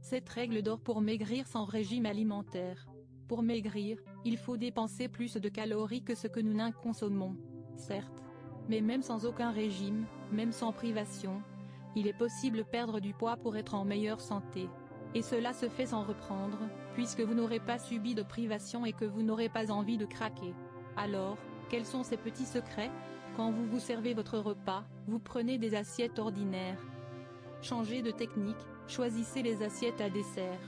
Cette règle d'or pour maigrir sans régime alimentaire. Pour maigrir, il faut dépenser plus de calories que ce que nous n'en consommons. Certes. Mais même sans aucun régime, même sans privation, il est possible perdre du poids pour être en meilleure santé. Et cela se fait sans reprendre, puisque vous n'aurez pas subi de privation et que vous n'aurez pas envie de craquer. Alors, quels sont ces petits secrets? Quand vous vous servez votre repas, vous prenez des assiettes ordinaires. Changez de technique, choisissez les assiettes à dessert.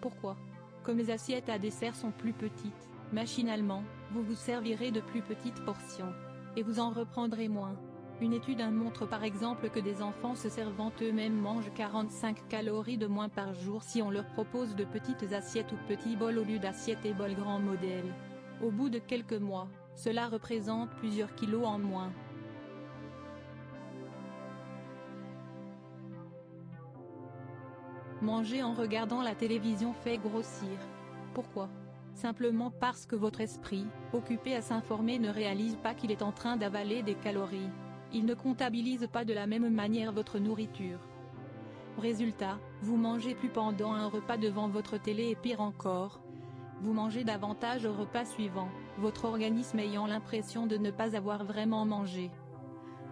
Pourquoi? Comme les assiettes à dessert sont plus petites, machinalement, vous vous servirez de plus petites portions. Et vous en reprendrez moins. Une étude montre par exemple que des enfants se servant eux-mêmes mangent 45 calories de moins par jour si on leur propose de petites assiettes ou petits bols au lieu d'assiettes et bols grand modèle. Au bout de quelques mois, cela représente plusieurs kilos en moins. Manger en regardant la télévision fait grossir. Pourquoi? Simplement parce que votre esprit, occupé à s'informer ne réalise pas qu'il est en train d'avaler des calories. Il ne comptabilise pas de la même manière votre nourriture. Résultat, vous mangez plus pendant un repas devant votre télé et pire encore. Vous mangez davantage au repas suivant, votre organisme ayant l'impression de ne pas avoir vraiment mangé.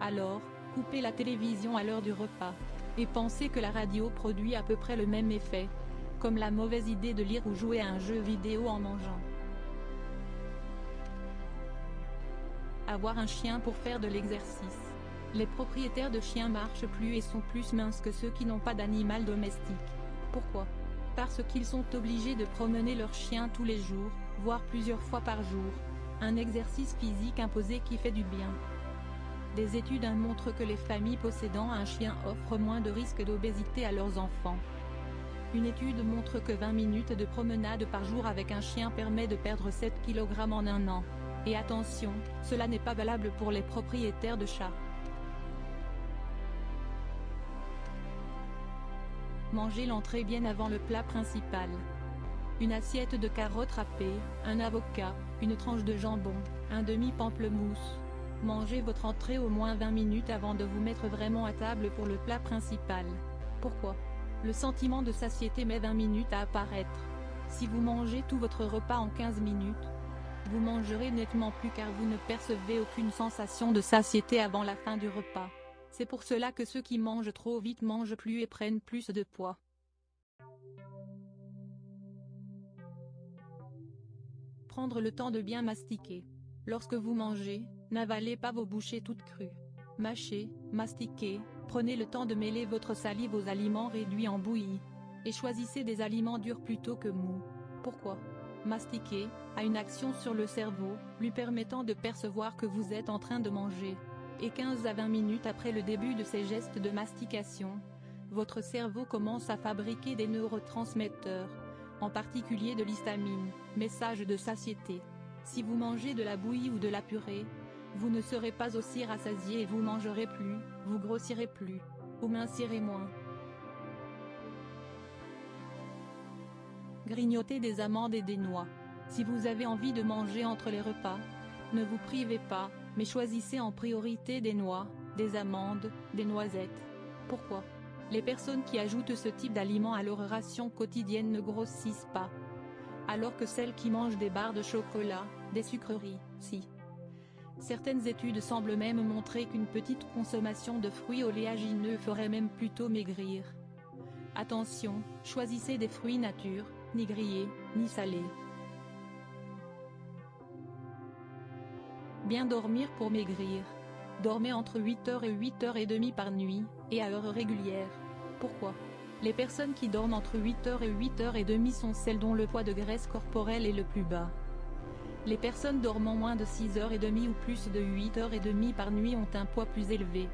Alors, coupez la télévision à l'heure du repas. Et pensez que la radio produit à peu près le même effet. Comme la mauvaise idée de lire ou jouer à un jeu vidéo en mangeant. Avoir un chien pour faire de l'exercice. Les propriétaires de chiens marchent plus et sont plus minces que ceux qui n'ont pas d'animal domestique. Pourquoi? Parce qu'ils sont obligés de promener leur chien tous les jours, voire plusieurs fois par jour. Un exercice physique imposé qui fait du bien. Des études montrent que les familles possédant un chien offrent moins de risques d'obésité à leurs enfants. Une étude montre que 20 minutes de promenade par jour avec un chien permet de perdre 7 kg en un an. Et attention, cela n'est pas valable pour les propriétaires de chats. Mangez l'entrée bien avant le plat principal. Une assiette de carottes râpées, un avocat, une tranche de jambon, un demi-pamplemousse. Mangez votre entrée au moins 20 minutes avant de vous mettre vraiment à table pour le plat principal. Pourquoi? Le sentiment de satiété met 20 minutes à apparaître. Si vous mangez tout votre repas en 15 minutes, vous mangerez nettement plus car vous ne percevez aucune sensation de satiété avant la fin du repas. C'est pour cela que ceux qui mangent trop vite mangent plus et prennent plus de poids. Prendre le temps de bien mastiquer. Lorsque vous mangez, n'avalez pas vos bouchées toutes crues. Mâchez, mastiquez, prenez le temps de mêler votre salive aux aliments réduits en bouillie. Et choisissez des aliments durs plutôt que mous. Pourquoi? Mastiquer, a une action sur le cerveau, lui permettant de percevoir que vous êtes en train de manger. Et 15 à 20 minutes après le début de ces gestes de mastication, votre cerveau commence à fabriquer des neurotransmetteurs, en particulier de l'histamine, message de satiété. Si vous mangez de la bouillie ou de la purée, vous ne serez pas aussi rassasié et vous mangerez plus, vous grossirez plus, ou mincirez moins. Grignotez des amandes et des noix. Si vous avez envie de manger entre les repas, ne vous privez pas, mais choisissez en priorité des noix, des amandes, des noisettes. Pourquoi? Les personnes qui ajoutent ce type d'aliments à leur ration quotidienne ne grossissent pas. Alors que celles qui mangent des barres de chocolat, des sucreries, si. Certaines études semblent même montrer qu'une petite consommation de fruits oléagineux ferait même plutôt maigrir. Attention, choisissez des fruits nature, ni grillés, ni salés. Bien dormir pour maigrir. Dormez entre 8h et 8h30 par nuit, et à heure régulière. Pourquoi? Les personnes qui dorment entre 8h et 8h30 sont celles dont le poids de graisse corporelle est le plus bas. Les personnes dormant moins de 6h30 ou plus de 8h30 par nuit ont un poids plus élevé.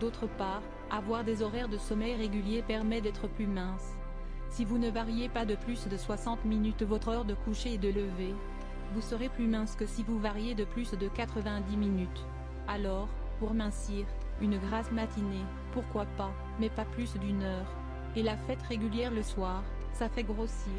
D'autre part, avoir des horaires de sommeil réguliers permet d'être plus mince. Si vous ne variez pas de plus de 60 minutes votre heure de coucher et de lever, vous serez plus mince que si vous variez de plus de 90 minutes. Alors, pour mincir, une grasse matinée, pourquoi pas, mais pas plus d'une heure. Et la fête régulière le soir, ça fait grossir.